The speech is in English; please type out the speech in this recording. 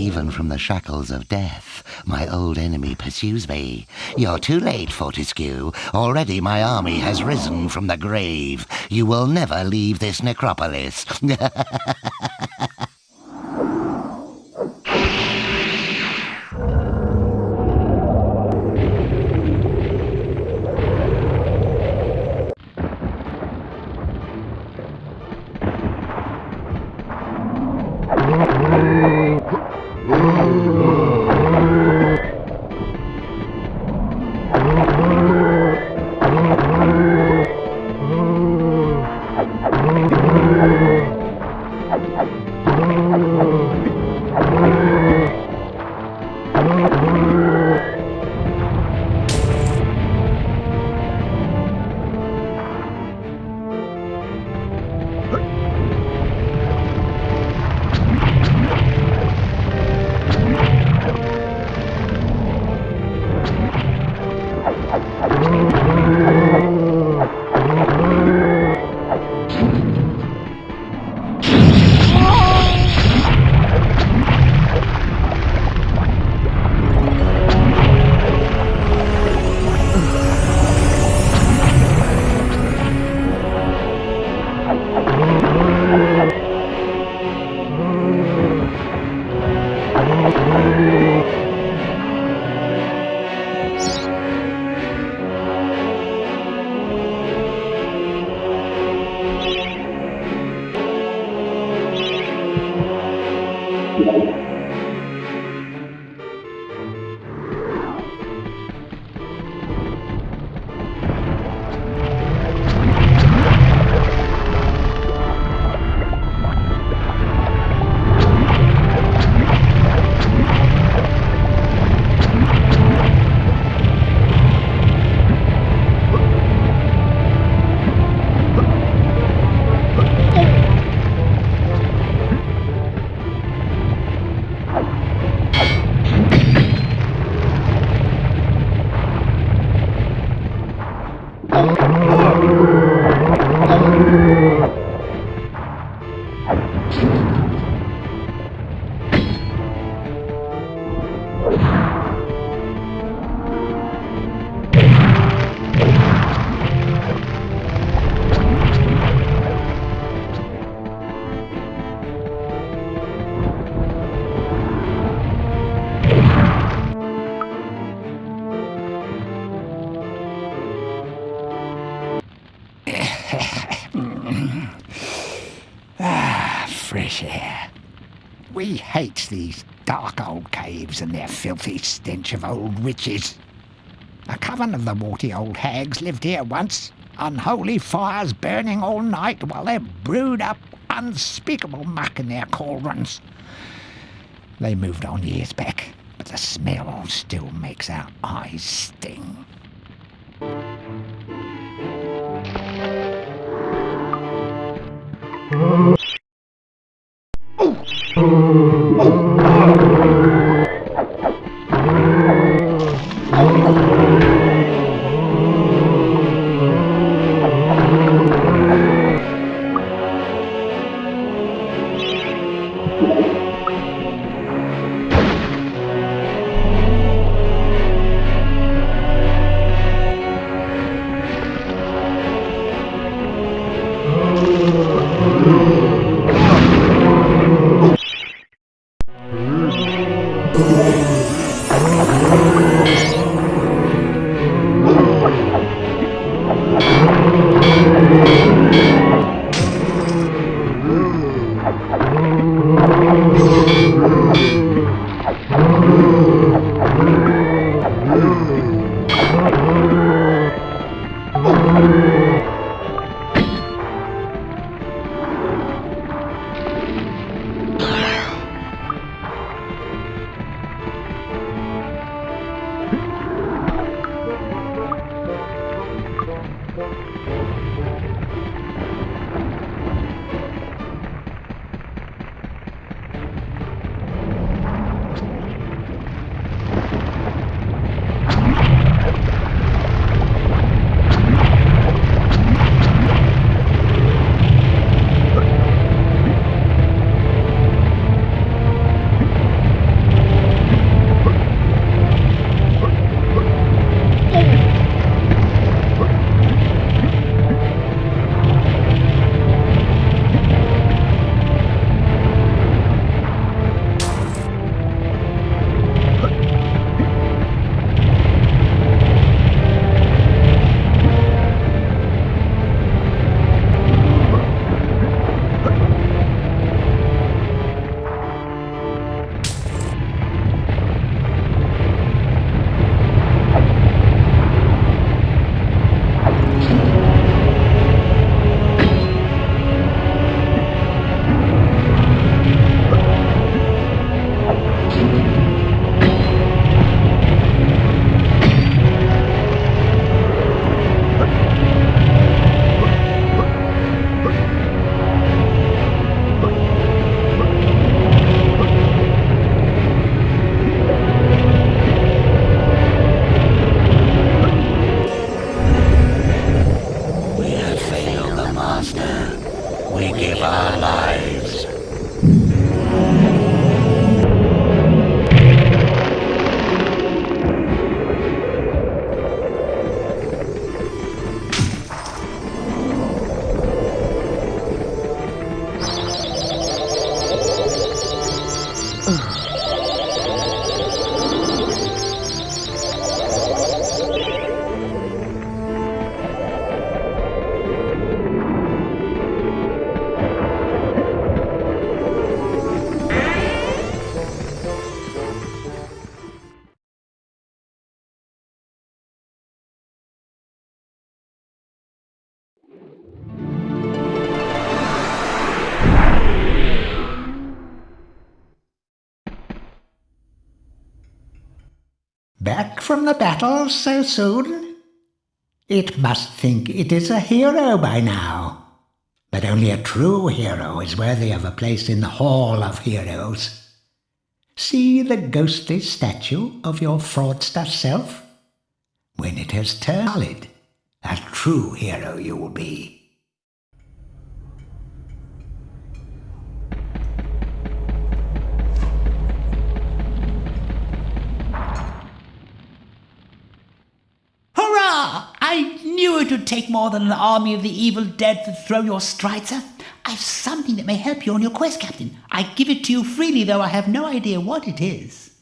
Even from the shackles of death, my old enemy pursues me. You're too late, Fortesque. Already my army has risen from the grave. You will never leave this necropolis. Fresh. We hate these dark old caves and their filthy stench of old witches. A coven of the warty old hags lived here once, unholy fires burning all night while they brewed up unspeakable muck in their cauldrons. They moved on years back, but the smell still makes our eyes sting. Back from the battle so soon? It must think it is a hero by now. But only a true hero is worthy of a place in the Hall of Heroes. See the ghostly statue of your fraudster self? When it has turned solid, a true hero you will be. I knew it would take more than an army of the evil dead to throw your Streitzer. I've something that may help you on your quest, Captain. I give it to you freely, though I have no idea what it is.